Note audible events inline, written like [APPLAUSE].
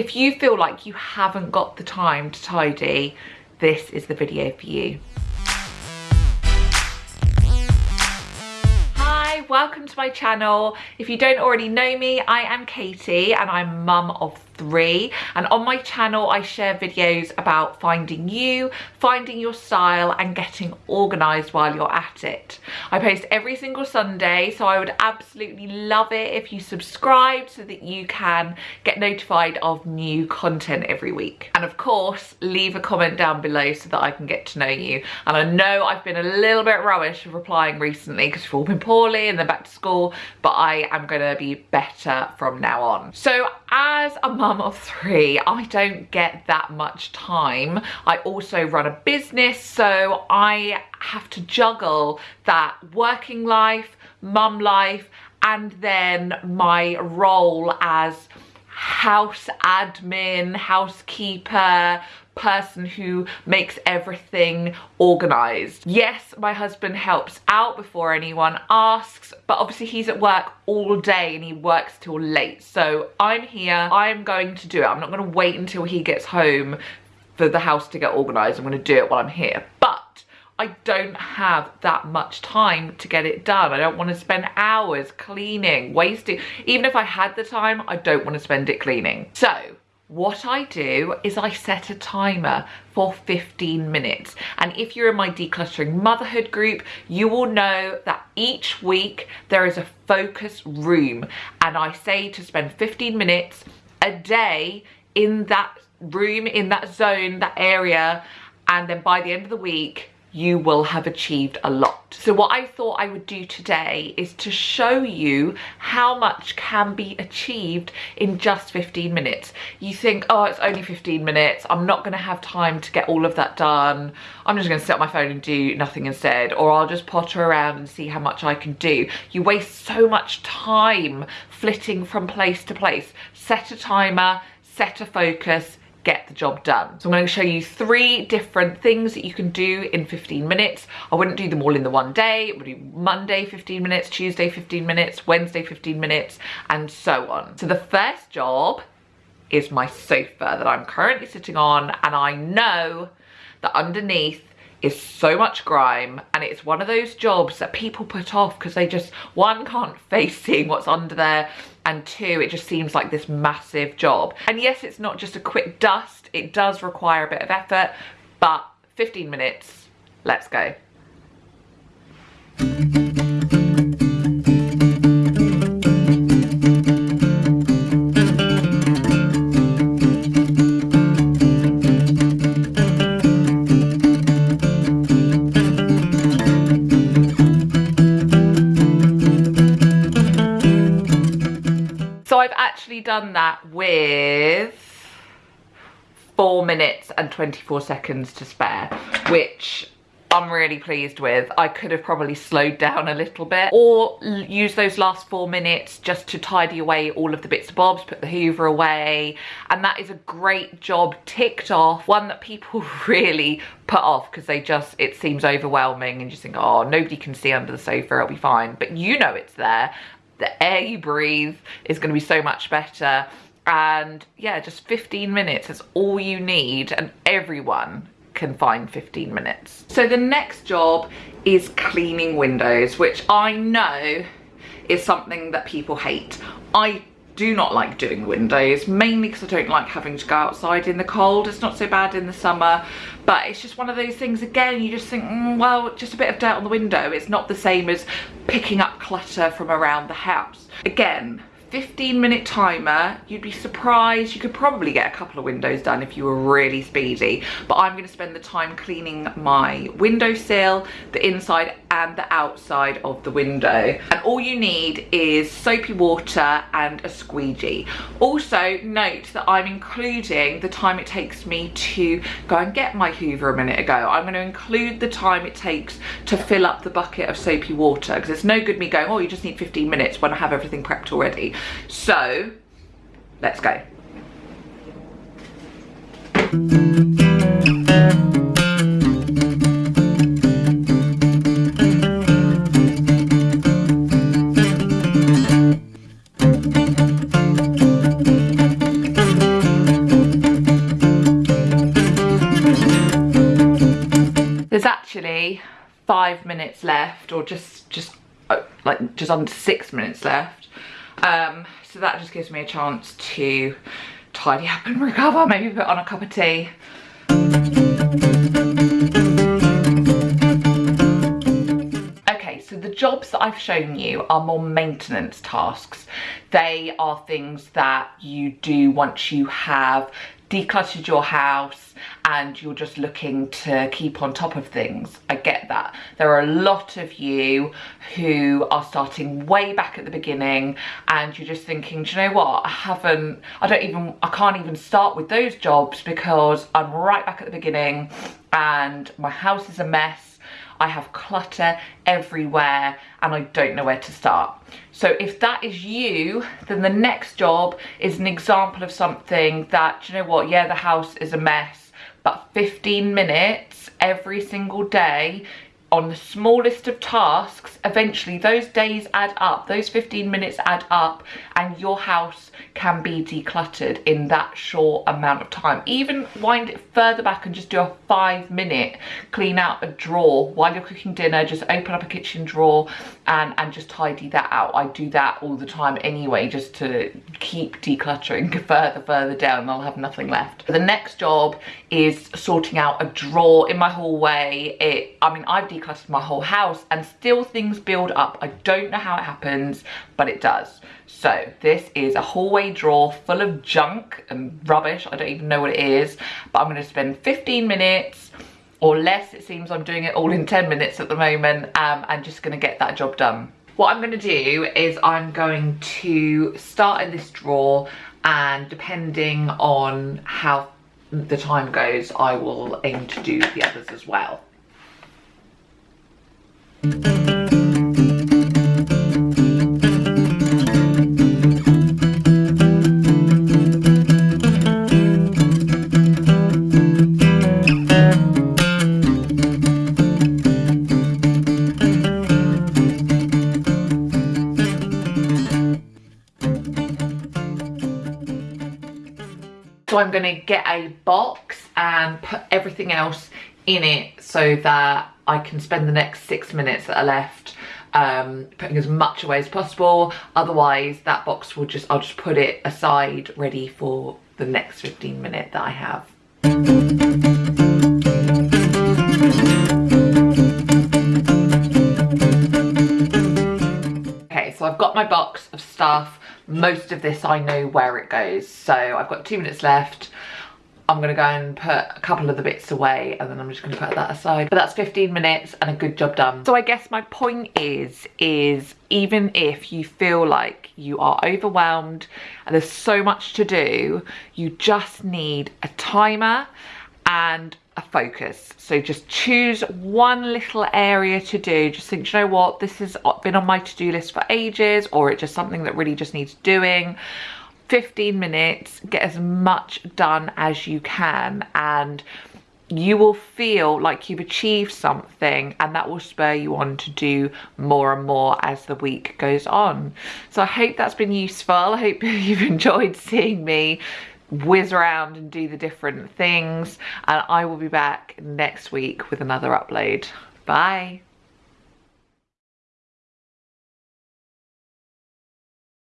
If you feel like you haven't got the time to tidy, this is the video for you. Hi, welcome to my channel. If you don't already know me, I am Katie and I'm mum of three and on my channel I share videos about finding you, finding your style and getting organised while you're at it. I post every single Sunday so I would absolutely love it if you subscribe so that you can get notified of new content every week. And of course leave a comment down below so that I can get to know you. And I know I've been a little bit rubbish of replying recently because we've all been poorly and they're back to school but I am going to be better from now on. So as a mum of three, I don't get that much time. I also run a business, so I have to juggle that working life, mum life, and then my role as house admin, housekeeper, person who makes everything organized. Yes, my husband helps out before anyone asks, but obviously he's at work all day and he works till late. So I'm here, I'm going to do it. I'm not gonna wait until he gets home for the house to get organized. I'm gonna do it while I'm here. I don't have that much time to get it done. I don't want to spend hours cleaning, wasting. Even if I had the time, I don't want to spend it cleaning. So what I do is I set a timer for 15 minutes. And if you're in my decluttering motherhood group, you will know that each week there is a focus room. And I say to spend 15 minutes a day in that room, in that zone, that area. And then by the end of the week, you will have achieved a lot. So what I thought I would do today is to show you how much can be achieved in just 15 minutes. You think, oh, it's only 15 minutes. I'm not gonna have time to get all of that done. I'm just gonna sit on my phone and do nothing instead, or I'll just potter around and see how much I can do. You waste so much time flitting from place to place. Set a timer, set a focus, get the job done. So I'm going to show you three different things that you can do in 15 minutes. I wouldn't do them all in the one day. It would be Monday 15 minutes, Tuesday 15 minutes, Wednesday 15 minutes, and so on. So the first job is my sofa that I'm currently sitting on and I know that underneath is so much grime and it's one of those jobs that people put off because they just one can't [LAUGHS] face seeing what's under there and two it just seems like this massive job. And yes it's not just a quick dust it does require a bit of effort but 15 minutes let's go done that with four minutes and 24 seconds to spare, which I'm really pleased with. I could have probably slowed down a little bit or use those last four minutes just to tidy away all of the bits and bobs, put the hoover away. And that is a great job ticked off, one that people [LAUGHS] really put off because they just, it seems overwhelming and you think, oh, nobody can see under the sofa, it'll be fine. But you know it's there the air you breathe is going to be so much better. And yeah just 15 minutes is all you need and everyone can find 15 minutes. So the next job is cleaning windows which i know is something that people hate. I do not like doing windows, mainly because I don't like having to go outside in the cold. It's not so bad in the summer, but it's just one of those things, again, you just think, mm, well, just a bit of dirt on the window. It's not the same as picking up clutter from around the house. Again, 15 minute timer you'd be surprised you could probably get a couple of windows done if you were really speedy but i'm going to spend the time cleaning my windowsill the inside and the outside of the window. And all you need is soapy water and a squeegee. Also note that i'm including the time it takes me to go and get my hoover a minute ago. I'm going to include the time it takes to fill up the bucket of soapy water because it's no good me going oh you just need 15 minutes when i have everything prepped already. So let's go. Actually five minutes left or just just uh, like just under six minutes left um, so that just gives me a chance to tidy up and [LAUGHS] recover maybe put on a cup of tea Okay, So the jobs that I've shown you are more maintenance tasks. They are things that you do once you have decluttered your house and you're just looking to keep on top of things. I get that. There are a lot of you who are starting way back at the beginning and you're just thinking, do you know what? I haven't, I don't even, I can't even start with those jobs because I'm right back at the beginning and my house is a mess I have clutter everywhere and I don't know where to start. So if that is you, then the next job is an example of something that, you know what, yeah, the house is a mess, but 15 minutes every single day on the smallest of tasks, eventually those days add up, those 15 minutes add up and your house can be decluttered in that short amount of time. Even wind it further back and just do a five minute clean out a drawer while you're cooking dinner, just open up a kitchen drawer and, and just tidy that out. I do that all the time anyway, just to keep decluttering [LAUGHS] further, further down, I'll have nothing left. The next job is sorting out a drawer in my hallway. It, I mean, I've decluttered my whole house and still things build up. I don't know how it happens, but it does. So this is a hallway drawer full of junk and rubbish. I don't even know what it is, but I'm gonna spend 15 minutes or less. It seems I'm doing it all in 10 minutes at the moment um, and just gonna get that job done. What I'm gonna do is I'm going to start in this drawer and depending on how the time goes, I will aim to do the others as well. I'm gonna get a box and put everything else in it so that I can spend the next six minutes that are left um, putting as much away as possible. Otherwise that box will just, I'll just put it aside ready for the next 15 minute that I have. Okay, so I've got my box of stuff most of this I know where it goes. So I've got two minutes left. I'm gonna go and put a couple of the bits away and then I'm just gonna put that aside. But that's 15 minutes and a good job done. So I guess my point is, is even if you feel like you are overwhelmed and there's so much to do, you just need a timer and a focus. So just choose one little area to do. Just think, you know what, this has uh, been on my to-do list for ages or it's just something that really just needs doing. 15 minutes, get as much done as you can and you will feel like you've achieved something and that will spur you on to do more and more as the week goes on. So I hope that's been useful. I hope [LAUGHS] you've enjoyed seeing me whiz around and do the different things and I will be back next week with another upload. Bye.